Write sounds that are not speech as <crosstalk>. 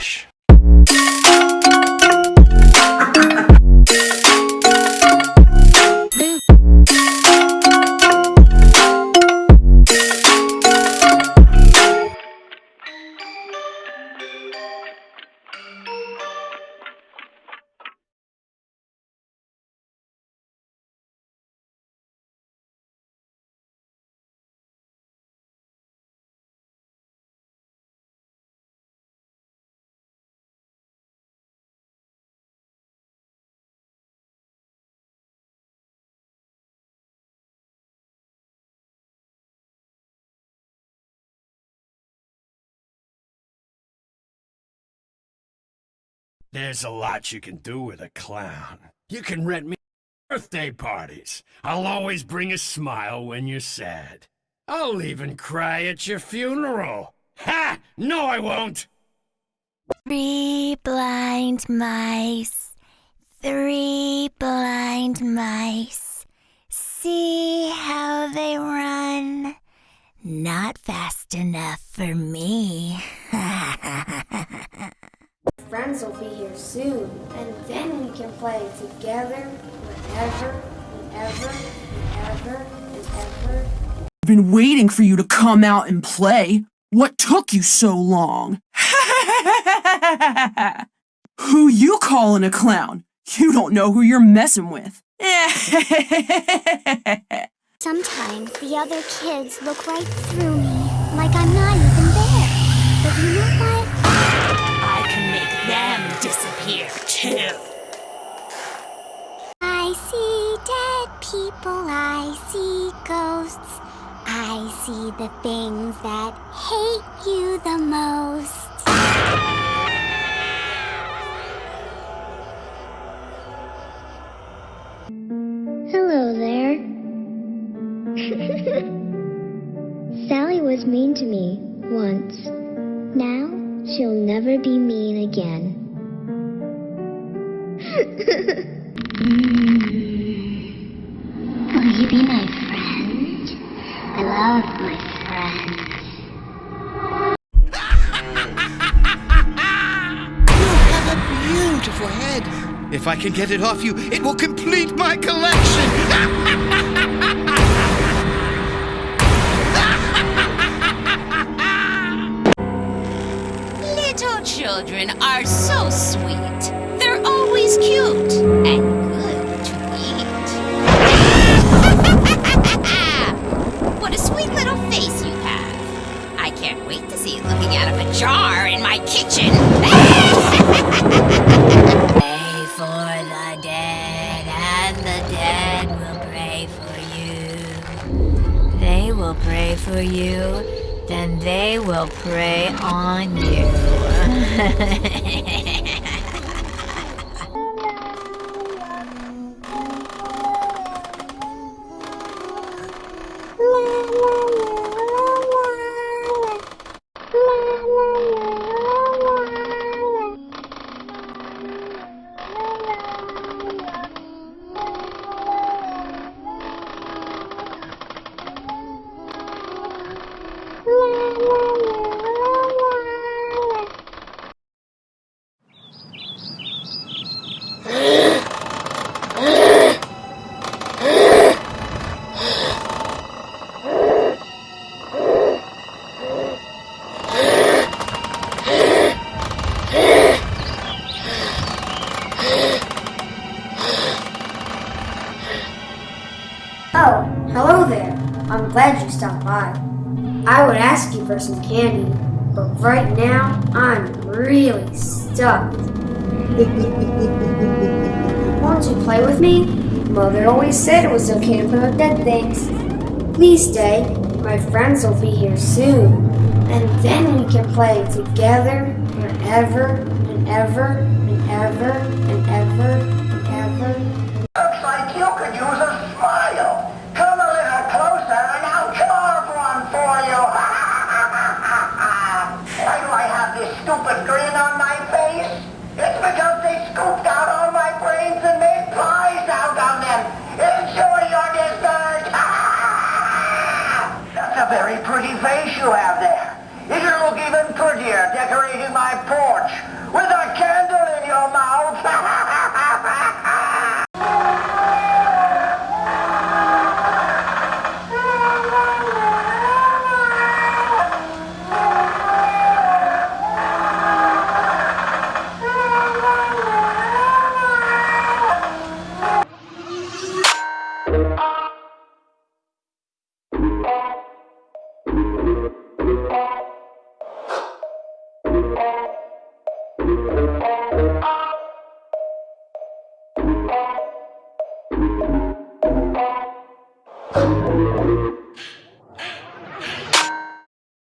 Relaxa. There's a lot you can do with a clown. You can rent me birthday parties. I'll always bring a smile when you're sad. I'll even cry at your funeral. Ha! No, I won't! Three blind mice, three blind mice. See how they run. Not fast enough for me. <laughs> friends will be here soon, and then we can play together wherever and ever and ever and ever. I've been waiting for you to come out and play. What took you so long? <laughs> who you calling a clown? You don't know who you're messing with. <laughs> Sometimes the other kids look right through me, like I'm not even there. But you know I see ghosts. I see the things that hate you the most. Hello there. <laughs> Sally was mean to me once. Now she'll never be mean again. <laughs> Will you be my friend? I love my friends. You have a beautiful head. If I can get it off you, it will complete my collection. Little children are so sweet. They're always cute and then they will prey on you. <laughs> Oh, hello there. I'm glad you stopped by. I would ask you for some candy, but right now I'm really stuffed. <laughs> Won't you play with me? Mother always said it was okay to play with dead things. Please stay. My friends will be here soon. And then we can play together forever and ever and ever and ever and ever. Looks Very pretty face you have there. It will look even prettier decorating my porch with a candle in your mouth. <laughs>